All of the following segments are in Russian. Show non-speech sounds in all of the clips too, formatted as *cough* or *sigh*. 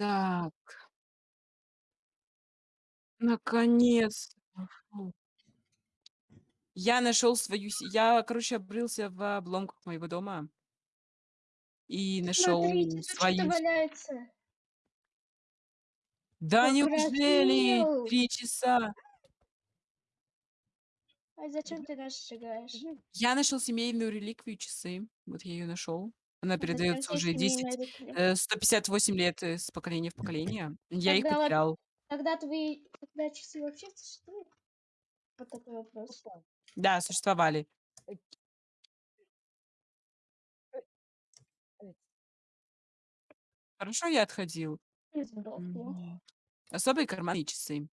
Так. Наконец-то! Фу. Я нашёл свою се я, короче, обрылся в обломках моего дома и Смотрите, нашёл тут что-то свою се валяется. Да неужели! 3 часа? А зачем ты нас сжигаешь? Я нашёл семейную реликвию часы. Вот я её нашёл. Она тебе уже семейная 10, реликвия? э, 158 лет, э, с поколения в поколение. Я их потерял. тогда твои тогда часы вообще существуют? Вот такой вопрос. Да, существовали. Хорошо я отходил. Особые карманные часы.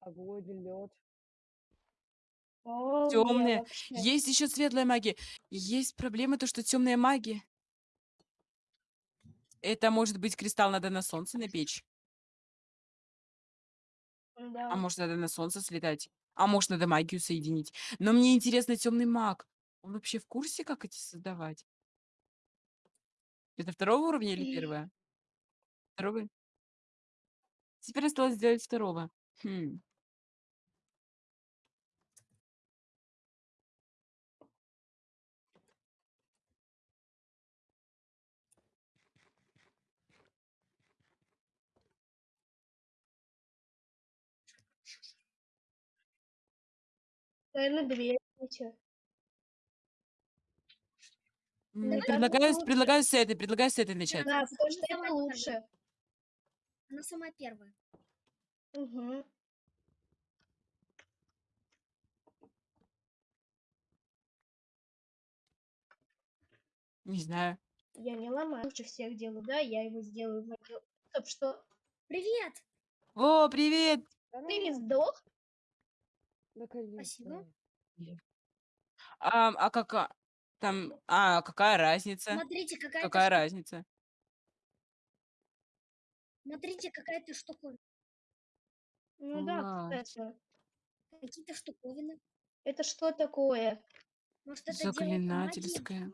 Огонь, лед. Тёмная. вообще. Есть ещё светлая магия. Есть проблема, то что тёмная магия это может быть кристалл, надо на солнце напечь. А Да. может, надо на солнце слетать, а может, надо магию соединить. Но мне интересно, тёмный маг, он вообще в курсе, как эти создавать? Это 2 уровня или 1? 2? Теперь осталось сделать 2. Хм. Наверно, дверь несёт. М, Так предлагаю предлагаю с этой предлагаю с этой начать. Да, потому что это лучше. первая. Она самая первая. Мгм. Не знаю. Я не ломаю, лучше всех делаю, да, я его сделаю. Стоп, что? Привет! О, привет! Ты не сдох? Спасибо. Ам, а кака там, а какая разница? Смотрите, какая-то Какая штука. разница? Смотрите, какая-то штуковина. Ну да, Класс. кстати. Какие-то штуковины. Это что такое? Может, это делает магия? Заклинательская.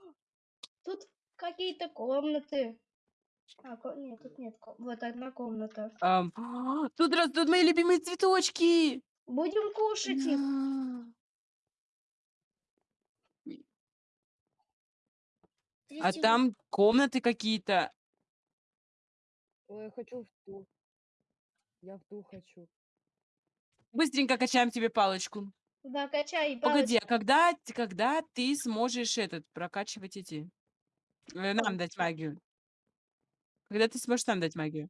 Тут какие-то комнаты. А, ко нет, тут нет Вот одна комната. Ам, *gasps* тут растут мои любимые цветочки! Будем кушать их. А там комнаты какие-то. Ой, я хочу в ту. Я в ту хочу. Быстренько качаем тебе палочку. Да, качай Погоди, палочку. а когда т когда ты сможешь этот прокачивать эти, э, нам дать магию? Когда ты сможешь нам дать магию?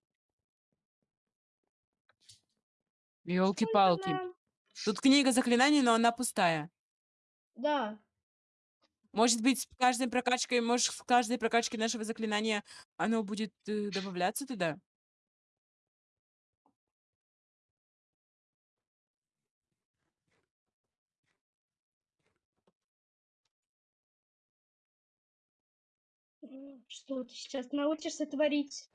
Нам? Тут книга заклинаний, но она пустая. Да. Может быть, с каждой прокачкой, может, с каждой прокачкой нашего заклинания оно будет, э, добавляться туда? Что ты сейчас научишься творить?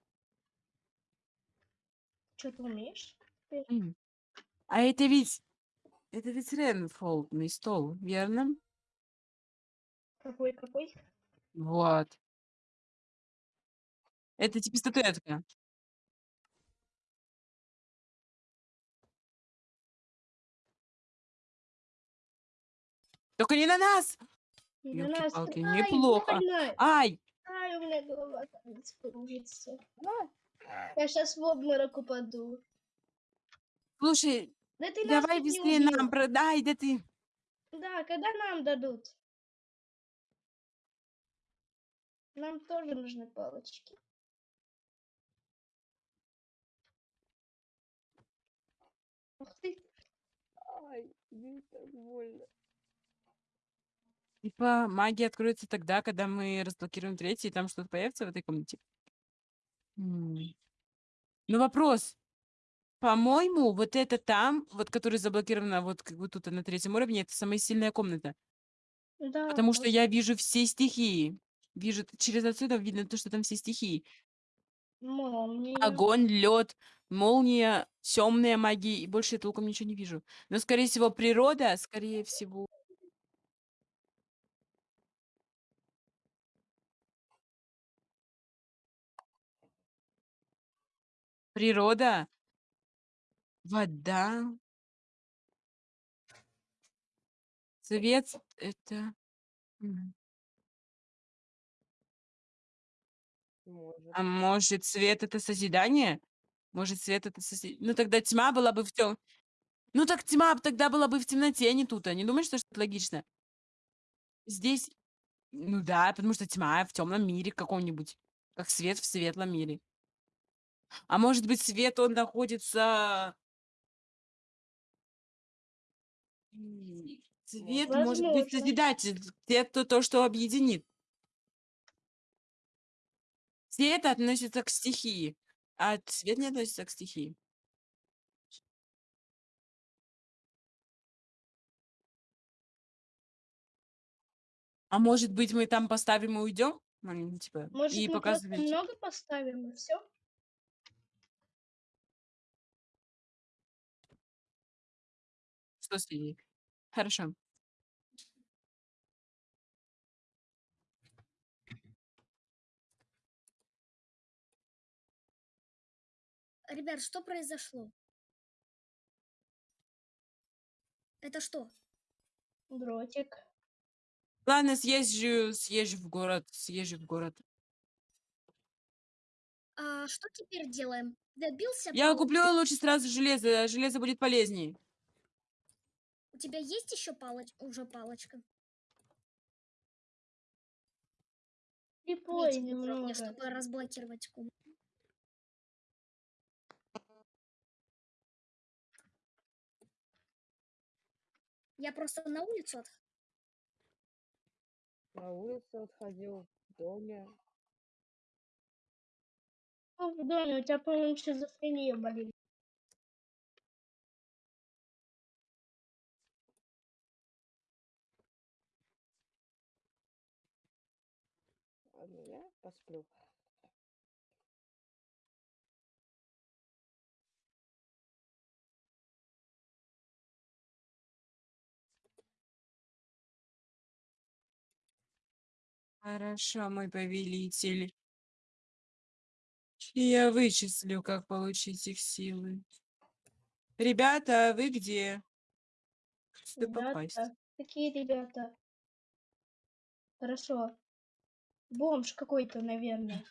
Чё ты умеешь. А это ведь это ведь ренфолдный стол, верно? Какой какой? Вот. Это типа статуэтка. Тока не на нас! Не на нас. Ёлки-палки, Ай, неплохо. больно! Ай! Ай, у меня голова, кажется, кружится. Я щас в обморок упаду. Слушай, Да ты нас давай не быстрее нам продай, да ты Да, когда нам дадут? Нам тоже нужны палочки. Ух ты. Ай, мне так больно. Типа магия откроется тогда, когда мы разблокируем 3, и там что-то появится в этой комнате? М. Ну, вопрос. По-моему, вот это там, вот которая заблокирована, вот как бы тут на 3 уровне, это самая сильная комната. Да, Потому что я вижу все стихии. Вижу, т- через отсюда видно то, что там все стихии. Молния. Огонь, лед, молния, темная магия, и больше я толком ничего не вижу. Но, скорее всего, природа, скорее всего... Природа, вода, цвет, это... Может. А может, свет это созидание? Может, свет это созидание? Ну, тогда тьма была бы в тем... Ну, так тьма тогда была бы в темноте, а не тут. А не думаешь, что это логично? Здесь... Ну да, потому что тьма в темном мире каком-нибудь. Как свет в светлом мире. А может быть, свет, он находится... М, Цвет может быть Возможно. созидатель. Цвет то, то, что объединит. Цвет относится к стихии, а цвет не относится к стихии. А может быть, мы там поставим и уйдем? Ну, типа, Может, и мы просто показываете. много поставим и все? Что с ней? Хорошо. Ребят, что произошло? Это что? Дротик. Ладно, съезжу, съезжу в город, съезжу в город. А что теперь делаем? Добился Я палочки? куплю лучше сразу железо, железо будет полезнее. У тебя есть еще палочка? Уже палочка. Припой уровня, немного. чтобы разблокировать комнату. Я просто на улицу от... На улицу отходил, в доме. Ну, в доме у тебя, по-моему, шизофрения болит. Ладно, я посплю. Хорошо, мой повелитель. Я вычислю, как получить их силы. Ребята, а вы где? Попасть. Ребята. Какие ребята? Хорошо. Бомж какой-то, наверное.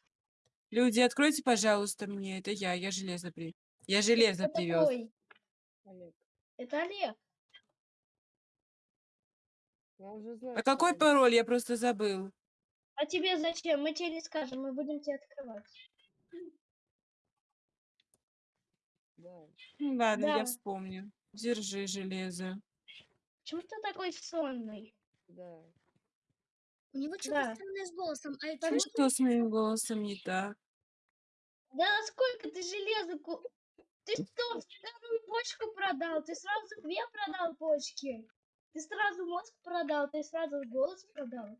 Люди, откройте, пожалуйста, мне. Это я, я железо при... Я железо Кто привез. такой? Олег, Это Олег. я уже знаю. А какой это. пароль? Я просто забыл. А тебе зачем? Мы тебе не скажем, мы будем тебе открывать. Да. Ладно, я Да. вспомню. Держи железо. Почему ты такой сонный? Да. У него что-то Да. странное с голосом. А Потому Ну что с моим голосом не так? Да сколько ты железа... ку- Ты что, вторую почку продал? Ты сразу две продал почки? Ты сразу мозг продал, ты сразу голос продал?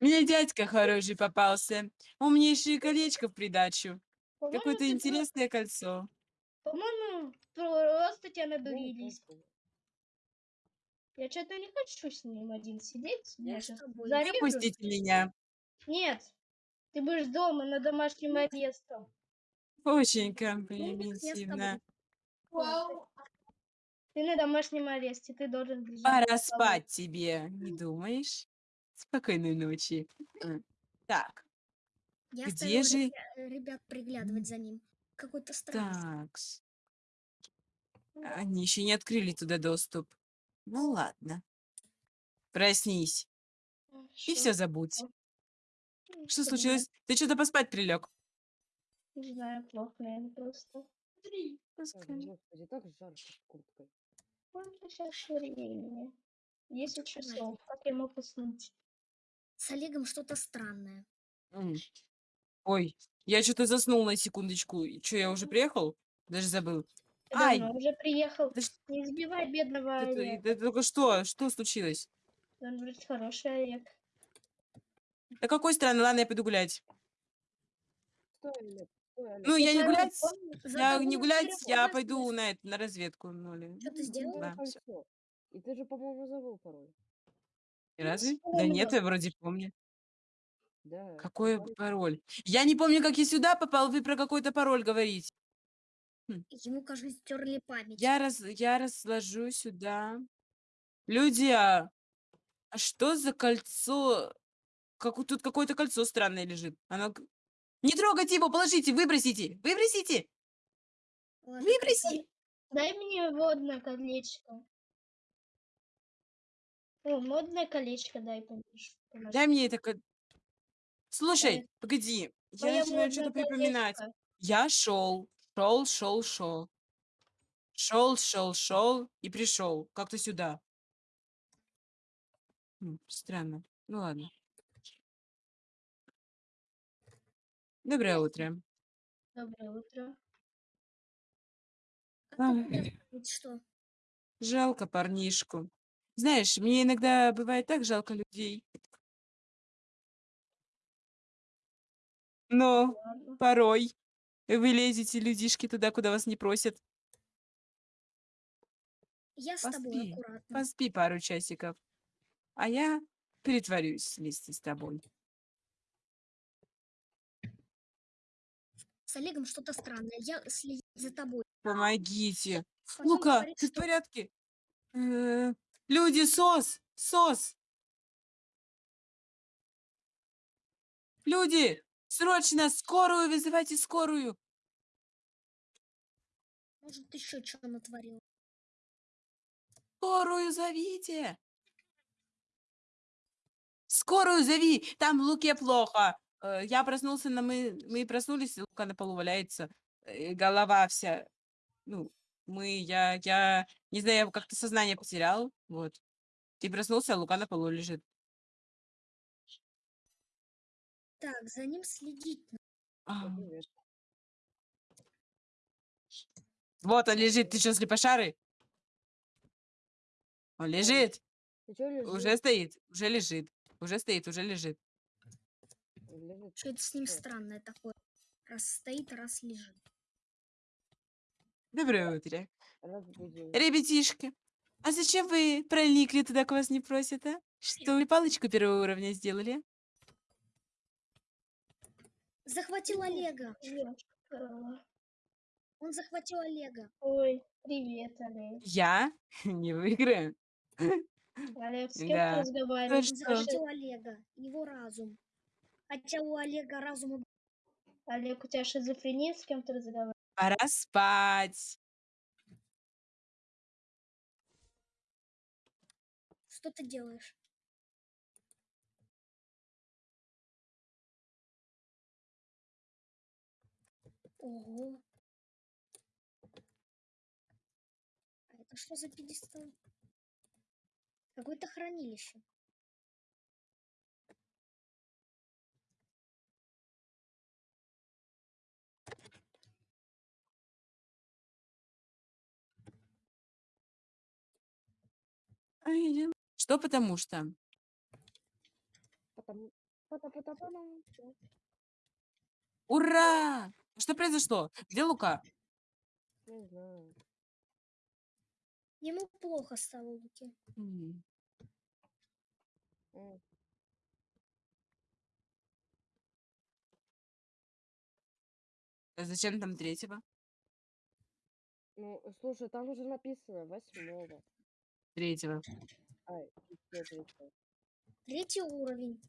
Мне дядька хороший попался. Умнейшее колечко в придачу. По-моему, Какое-то ты про- интересное кольцо. По-моему, просто тебя надурились. Я что-то не хочу с ним один сидеть. Я Я с щас тобой. зарежу. Выпустите меня. Нет, ты будешь дома на домашнем аресте. Очень Ну, я с комплиментивно. Ты на домашнем аресте, ты должен лежать. Пора спать тебе, не думаешь? Спокойной ночи. М. Так, Я Где же- ребя- ребят приглядывать за ним. Какой-то странный. так. Они еще не открыли туда доступ. Ну ладно. Проснись и все забудь. Что случилось? Ты что-то поспать прилег? Не знаю, плохо, наверное, просто. Ой, Господи, так жарко курткой. Сколько сейчас времени? 10 часов. Как я мог уснуть? С Олегом что-то странное. М. Ой, я что-то заснул на секундочку. Что, я уже приехал? Даже забыл. Ай! давно уже приехал. Да ш- Не избивай бедного Это, Олега. это только что? Что случилось? Он вроде хороший Олег. Да какой странный, ладно, я пойду гулять. Стой, Олег, стой, Олег. Ну, я не гулять, я не гулять, я пойду на, это, на разведку. Ну, или- Что ты сделал? Да, всё. И ты же, по-моему, забыл пароль. Разве? Да нет, я вроде помню. Да. Какой пароль. пароль? Я не помню, как я сюда попал. Вы про какой-то пароль говорите. Ему, кажется, стерли память. Я раз, я разложу сюда. Люди, а, а что за кольцо? Как у- тут какое-то кольцо странное лежит. Оно... к- Не трогайте его, положите, выбросите, выбросите, Ладно, выброси. Дай мне водное колечко. О, модное колечко дай помнишь. Дай мне это... ко- Слушай, погоди, я Моё начинаю что-то модное припоминать. колечко. Я шел, шел, шел, шел. Шел, шел, шел и пришел. Как-то сюда. Странно. Ну ладно. Доброе утро. Доброе утро. А ты? Ведь что? Жалко парнишку. Знаешь, мне иногда бывает так жалко людей. Но порой вы лезете, людишки, туда, куда вас не просят. Я с тобой Поспи, аккуратно. поспи пару часиков. А я притворюсь вместе с тобой. С Олегом что-то странное. Я следить за тобой. Помогите. Потом Лука, говорит, ты в что порядке? Э, Люди, сос! Сос! Люди! Срочно! Скорую! Вызывайте скорую! может еще что натворил. Скорую зовите! Скорую зови! Там Луке плохо. Э, Я проснулся, на мы, мы проснулись, Лука на полу валяется. э, Голова вся. Ну, мы, я, я, не знаю, я как-то сознание потерял. Вот. Ты проснулся, а Лука на полу лежит. Так, за ним следить. надо. А. Вот он лежит. Ты что, слепошарый? Он лежит. Лежишь? Уже стоит. Уже лежит. Уже стоит, уже лежит. Лежит. Что это с ним странное такое? Раз стоит, раз лежит. Доброе утро. Разбудил. Ребятишки, а зачем вы проникли туда, к вас не просят, а? Что, вы палочку первого уровня сделали? Захватил Олега. Он захватил Олега. Ой, привет, Олег. Я *laughs* не выиграю. *laughs* Олег, с кем Да. ты разговариваешь? что? Он Слушай, захватил Олега. Его разум. Хотя у Олега разума... Олег, у тебя шизофрения, с кем ты разговариваешь? Пора спать. Что ты делаешь? Ого. А это что за пьедестал? Какое-то хранилище. Я- Что потому что? Потому... Ура! Что произошло? Где Лука? Не знаю. Ему плохо стало М, а Зачем там третьего? Ну, слушай, там уже написано восьмого. Третьего. Ай, еще третьего. Третий уровень.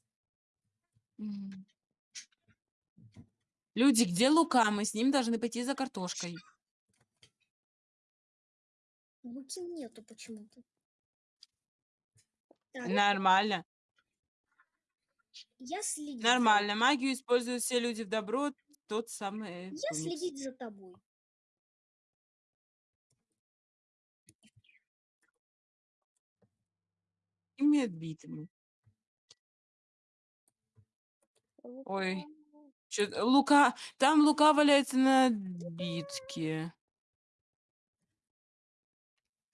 Люди, где Лука? Мы с ним должны пойти за картошкой. Луки нету почему-то. Так, Нормально. я следить. за- Нормально. Магию используют все люди в добро. Тот самый... Я комикс. следить за тобой. И мне отбитому. Ой. Чё- Лука, там Лука валяется на битке.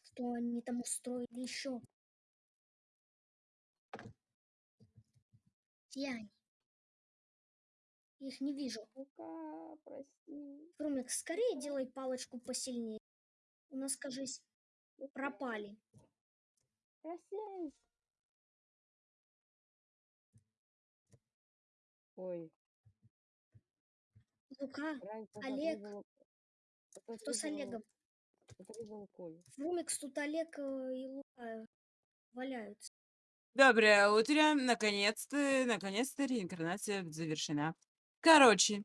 Что они там устроили еще? Где они? Их не вижу. Лука, прости. Крумик, скорее делай палочку посильнее. У нас, кажись, пропали. Прости. Ой, Лука, раньше Олег. кто с Олегом? отрезала Колю. Фрумикс, тут Олег э, и Лука валяются. Доброе утро. Наконец-то, наконец-то реинкарнация завершена. Короче,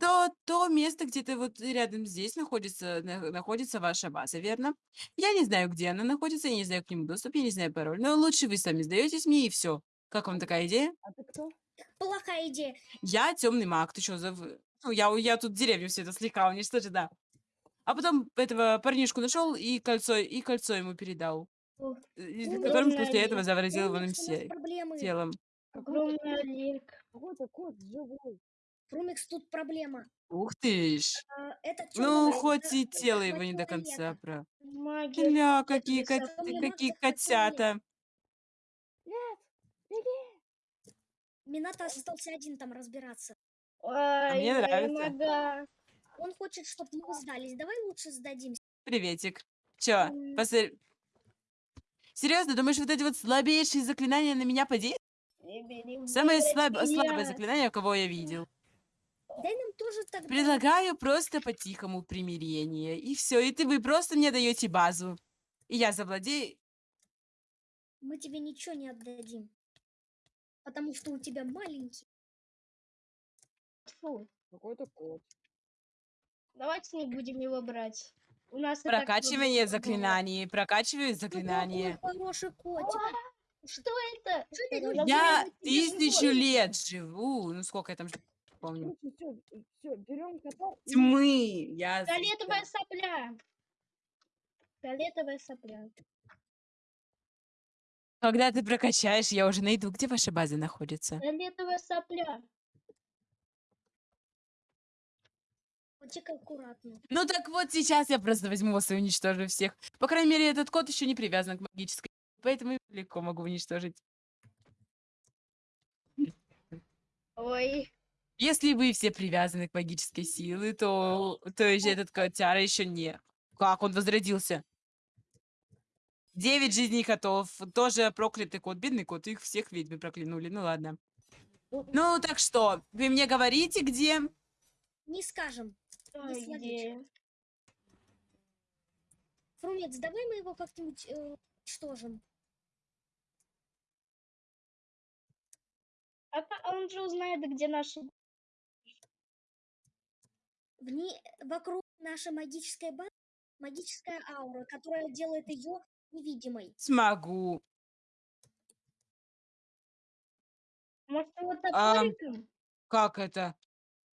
то, то место где-то вот рядом здесь находится, на- находится ваша база, верно? Я не знаю, где она находится, я не знаю к нему доступ, я не знаю пароль. Но лучше вы сами сдаетесь мне и все. Как вам такая идея? А ты кто? Плохая идея. Я темный маг. Ты что, за... в- Ну, я, я тут деревню все это слегка уничтожил, да. А потом этого парнишку нашел и кольцо, и кольцо ему передал. Ну, которым после Олег. этого заразил его проблемы. телом. Какой-то кот живой. Фрумикс, тут проблема. Ух ты ж. А, Ну, хоть и тело его не до конца про... Магия. Гля, какие, кот- какие котята. Нет, беги. Минато остался один там разбираться. Ай, мне моя нравится. нога. Он хочет, чтобы мы сдались. Давай лучше сдадимся. Приветик. Чё, М. посмотри- Серьезно, думаешь, вот эти вот слабейшие заклинания на меня подействуют? Самое слаб- слабое заклинание, кого я видел. Дай нам тоже тогда. Предлагаю просто по-тихому примирение. И все, и ты вы просто мне даете базу. И я завладею. Мы тебе ничего не отдадим. Потому что у тебя маленький. Фу. Какой-то кот. Давайте не будем его брать. У нас Прокачивание заклинаний. Прокачиваю Ну, заклинания. какой хороший котик. было. Что это? Я тысячу лет живу. Ну сколько я там помню. Все, все, берем кота и Тьмы. Я Фиолетовая сопля. Фиолетовая сопля. Когда ты прокачаешь, я уже найду, где ваша база находится. Фиолетовая сопля. Котик аккуратно. Ну так вот, сейчас я просто возьму вас и уничтожу всех. По крайней мере, этот кот еще не привязан к магической, поэтому легко могу уничтожить. Ой. Если вы все привязаны к магической силе, то, то есть этот котяра еще не. Как он возродился? Девять жизней котов. Тоже проклятый кот. Бедный кот. Их всех ведьмы проклянули. Ну ладно. Ну так что, вы мне говорите, где? Не скажем. Без где? Фрумец, давай мы его как-нибудь э, уничтожим. А а он же узнает, где наши... В ней, вокруг нашей магической базы магическая аура, которая делает ее невидимой. Смогу. Может, его А, топориком? Как это?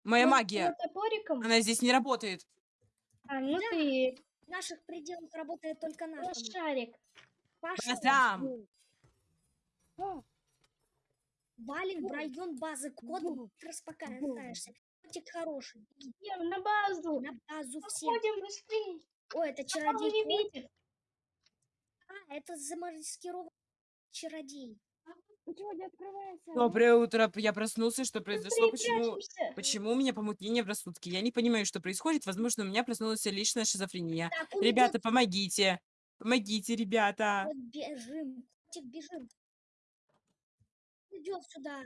Моя Может, его магия. топориком? Она здесь не работает. А, ну Да. ты В наших пределах работает только наша. магия. шарик. А, валим в район базы код, Бу. распокаешься. Котик хороший. Идем на базу. На базу все. Быстрее. Ой, это чародей. не кот. видит. А, это замаскированный чародей. почему не открывается? Доброе утро. Я проснулся. Что произошло? Почему? Почему у меня помутнение в рассудке? Я не понимаю, что происходит. Возможно, у меня проснулась личная шизофрения. Так, Ребята, помогите. Помогите, ребята. идет, бежим. Котик, бежим. Идет сюда.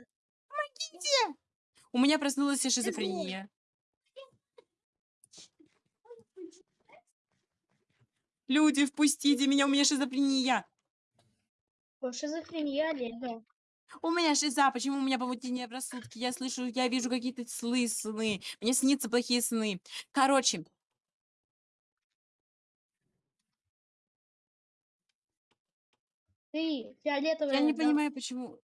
У меня проснулась шизофрения. Люди, впустите меня, у меня шизофрения. Шизофрения Олега. У меня шиза, почему у меня помутнение в рассудке? Я слышу, я вижу какие-то сны, сны. Мне снится плохие сны. Короче, Ты фиолетовая. я не да. понимаю, почему...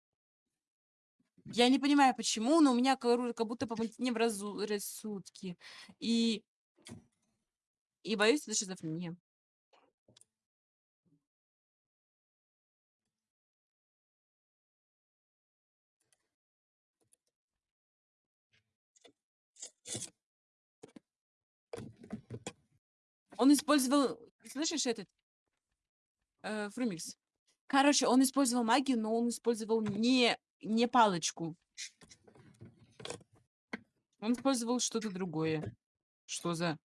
Я не понимаю, почему, но у меня как будто помутнение в разу- рассудке. И... И боюсь, это шизофрения. Он использовал... Слышишь этот? Э, Фрумикс. Короче, он использовал магию, но он использовал не, не палочку. Он использовал что-то другое. Что за...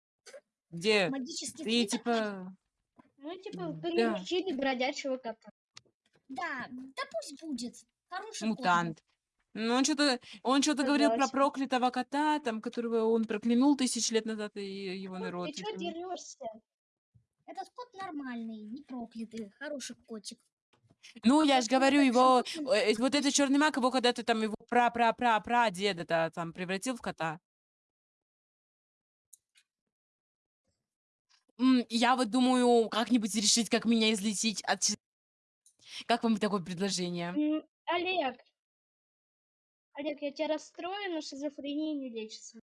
Где? Магический Ты типа... Ну, типа, Да. приручили бродячего кота. Да, да пусть будет. Хороший. Мутант. Ну, он что-то он что-то говорил про проклятого кота, там, которого он проклянул тысяч лет назад, и его Ну, народ. ты этим. дерешься? Этот кот нормальный, не проклятый, хороший котик. Ну, я же говорю, его, животным э, вот этот черный маг, его когда-то там, его пра-пра-пра-пра деда там превратил в кота. Я вот думаю, как-нибудь решить, как меня излечить от... Как вам такое предложение? Олег, Олег, я тебя расстрою, но шизофрения не лечится.